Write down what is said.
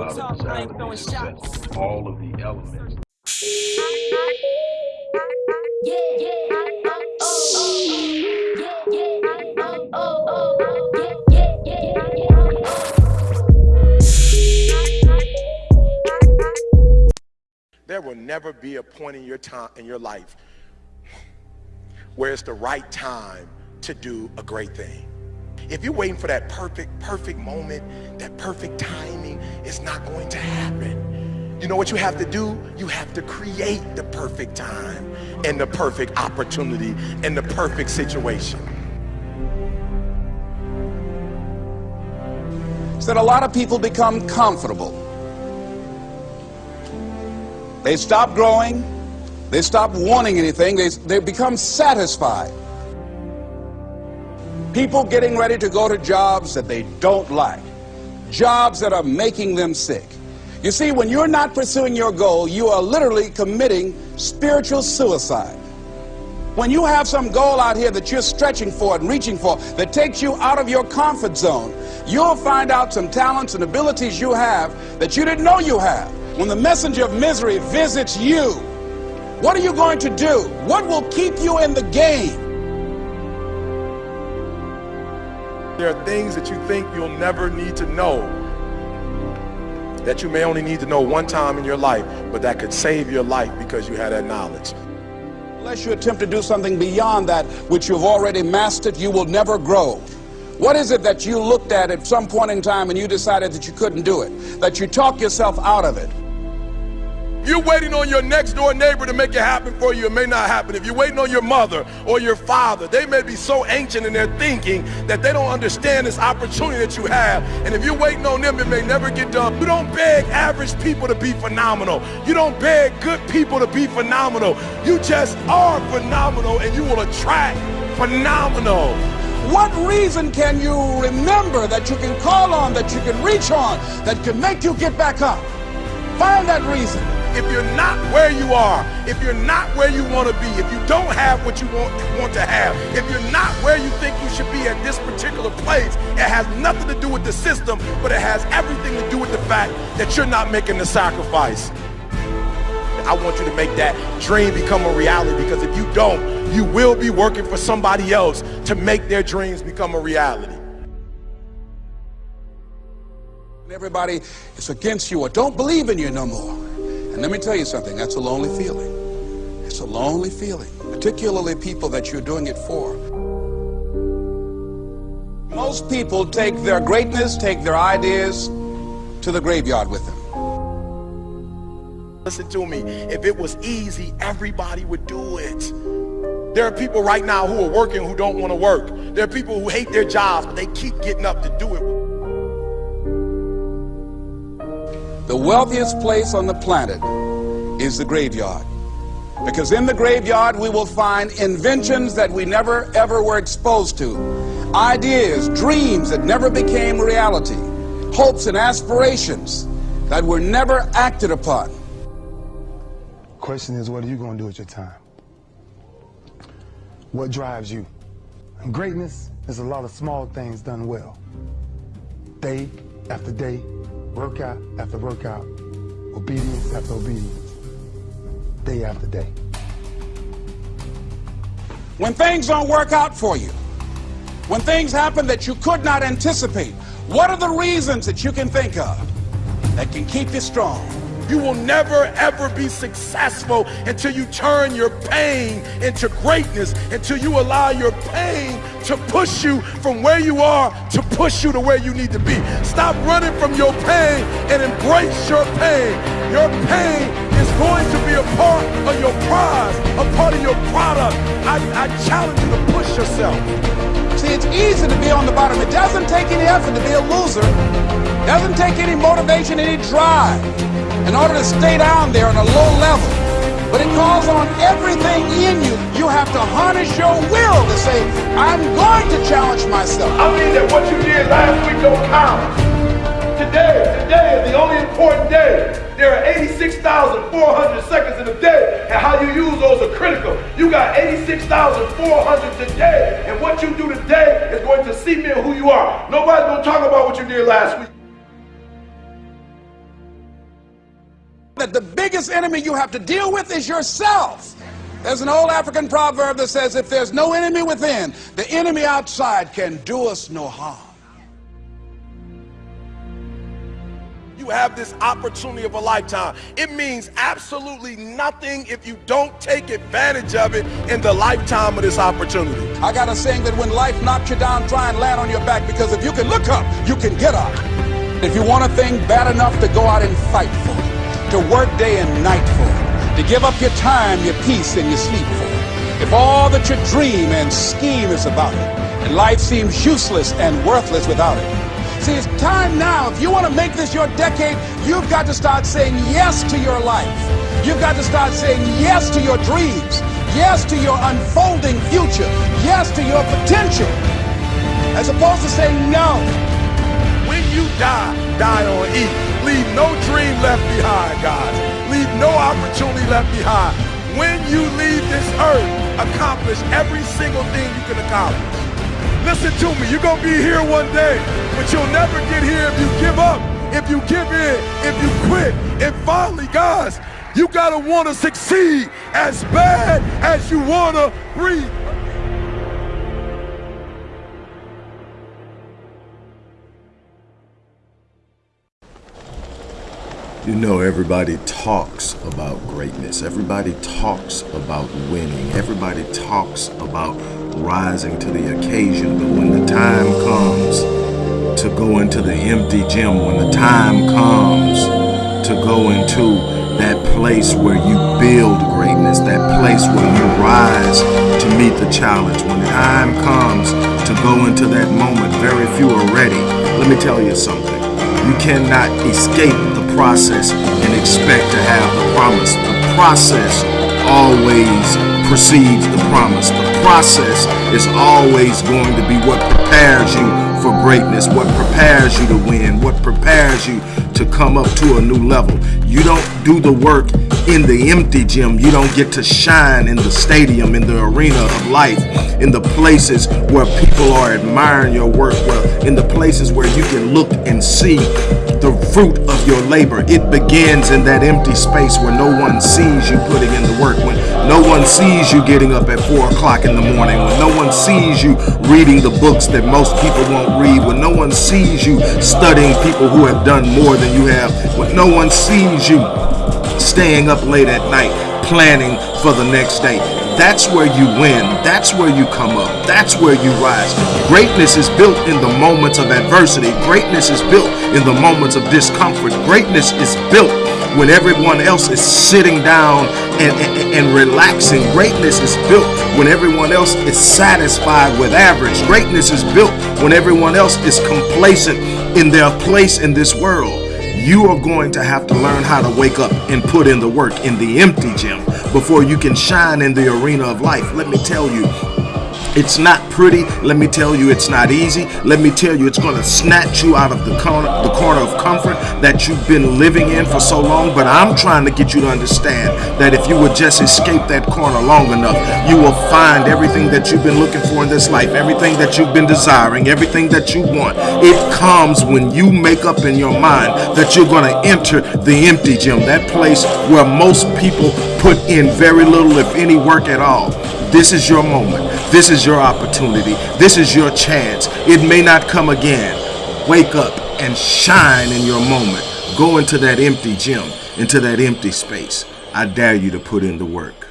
People talk about a desire to. All of the elements. Yeah, yeah, oh, oh, yeah, yeah, oh, oh, yeah, yeah, yeah, There will never be a point in your time in your life where it's the right time to do a great thing. If you're waiting for that perfect, perfect moment, that perfect timing, it's not going to happen. You know what you have to do? You have to create the perfect time and the perfect opportunity and the perfect situation. So that a lot of people become comfortable. They stop growing. They stop wanting anything. They, they become satisfied. People getting ready to go to jobs that they don't like, jobs that are making them sick. You see, when you're not pursuing your goal, you are literally committing spiritual suicide. When you have some goal out here that you're stretching for and reaching for that takes you out of your comfort zone, you'll find out some talents and abilities you have that you didn't know you have. When the messenger of misery visits you, what are you going to do? What will keep you in the game? There are things that you think you'll never need to know that you may only need to know one time in your life, but that could save your life because you had that knowledge. Unless you attempt to do something beyond that which you've already mastered, you will never grow. What is it that you looked at at some point in time and you decided that you couldn't do it? That you talk yourself out of it? You're waiting on your next door neighbor to make it happen for you. It may not happen. If you're waiting on your mother or your father, they may be so ancient in their thinking that they don't understand this opportunity that you have. And if you're waiting on them, it may never get done. You don't beg average people to be phenomenal. You don't beg good people to be phenomenal. You just are phenomenal and you will attract phenomenal. What reason can you remember that you can call on, that you can reach on, that can make you get back up? Find that reason if you're not where you are, if you're not where you want to be, if you don't have what you want, want to have, if you're not where you think you should be at this particular place, it has nothing to do with the system, but it has everything to do with the fact that you're not making the sacrifice. I want you to make that dream become a reality because if you don't, you will be working for somebody else to make their dreams become a reality. Everybody is against you or don't believe in you no more. And let me tell you something, that's a lonely feeling. It's a lonely feeling, particularly people that you're doing it for. Most people take their greatness, take their ideas to the graveyard with them. Listen to me, if it was easy, everybody would do it. There are people right now who are working who don't want to work. There are people who hate their jobs, but they keep getting up to do it. The wealthiest place on the planet is the graveyard. Because in the graveyard, we will find inventions that we never ever were exposed to, ideas, dreams that never became reality, hopes and aspirations that were never acted upon. Question is, what are you going to do with your time? What drives you? Greatness is a lot of small things done well. Day after day, workout after workout, obedience after obedience, day after day. When things don't work out for you, when things happen that you could not anticipate, what are the reasons that you can think of that can keep you strong? You will never ever be successful until you turn your pain into greatness, until you allow your pain to push you from where you are to push you to where you need to be. Stop running from your pain and embrace your pain. Your pain is going to be a part of your prize, a part of your product. I, I challenge you to push yourself. See, it's easy to be on the bottom. It doesn't take any effort to be a loser. It doesn't take any motivation, any drive in order to stay down there on a low level. But it calls on everything in you. You have to harness your will to say, I'm going to challenge myself. I mean that what you did last week don't count. Today, today is the only important day. There are 86,000 86,400 seconds in a day, and how you use those are critical. You got 86,400 today, and what you do today is going to cement who you are. Nobody's going to talk about what you did last week. That the biggest enemy you have to deal with is yourself. There's an old African proverb that says, if there's no enemy within, the enemy outside can do us no harm. You have this opportunity of a lifetime. It means absolutely nothing if you don't take advantage of it in the lifetime of this opportunity. I got a saying that when life knocks you down, try and land on your back because if you can look up, you can get up. If you want a thing bad enough to go out and fight for it, to work day and night for it, to give up your time, your peace, and your sleep for it, if all that you dream and scheme is about it, and life seems useless and worthless without it, See, it's time now. If you want to make this your decade, you've got to start saying yes to your life. You've got to start saying yes to your dreams, yes to your unfolding future, yes to your potential, as opposed to saying no. When you die, die on E. Leave no dream left behind, guys. Leave no opportunity left behind. When you leave this earth, accomplish every single thing you can accomplish. Listen to me, you're gonna be here one day, but you'll never get here if you give up, if you give in, if you quit. And finally, guys, you gotta wanna succeed as bad as you wanna breathe. You know, everybody talks about greatness. Everybody talks about winning. Everybody talks about rising to the occasion. But when the time comes to go into the empty gym, when the time comes to go into that place where you build greatness, that place where you rise to meet the challenge, when the time comes to go into that moment, very few are ready. Let me tell you something. You cannot escape process and expect to have the promise. The process always precedes the promise. The process is always going to be what prepares you for greatness, what prepares you to win, what prepares you to come up to a new level. You don't do the work in the empty gym. You don't get to shine in the stadium, in the arena of life, in the places where people are admiring your work, well, in the places where you can look and see the fruit of your labor. It begins in that empty space where no one sees you putting in the work, when no one sees you getting up at 4 o'clock in the morning, when no one sees you reading the books that most people won't read, when no one sees you studying people who have done more than you have, when no one sees you staying up late at night, planning for the next day. That's where you win. That's where you come up. That's where you rise. Greatness is built in the moments of adversity. Greatness is built in the moments of discomfort. Greatness is built when everyone else is sitting down and, and, and, relaxing. Greatness is built when everyone else is satisfied with average. Greatness is built when everyone else is complacent in their place in this world you are going to have to learn how to wake up and put in the work in the empty gym before you can shine in the arena of life. Let me tell you, it's not pretty. Let me tell you, it's not easy. Let me tell you, it's going to snatch you out of the corner, the corner of comfort that you've been living in for so long. But I'm trying to get you to understand that if you would just escape that corner long enough, you will find everything that you've been looking for in this life, everything that you've been desiring, everything that you want. It comes when you make up in your mind that you're going to enter the empty gym, that place where most people put in very little, if any, work at all. This is your moment. This is your opportunity. This is your chance. It may not come again. Wake up and shine in your moment. Go into that empty gym, into that empty space. I dare you to put in the work.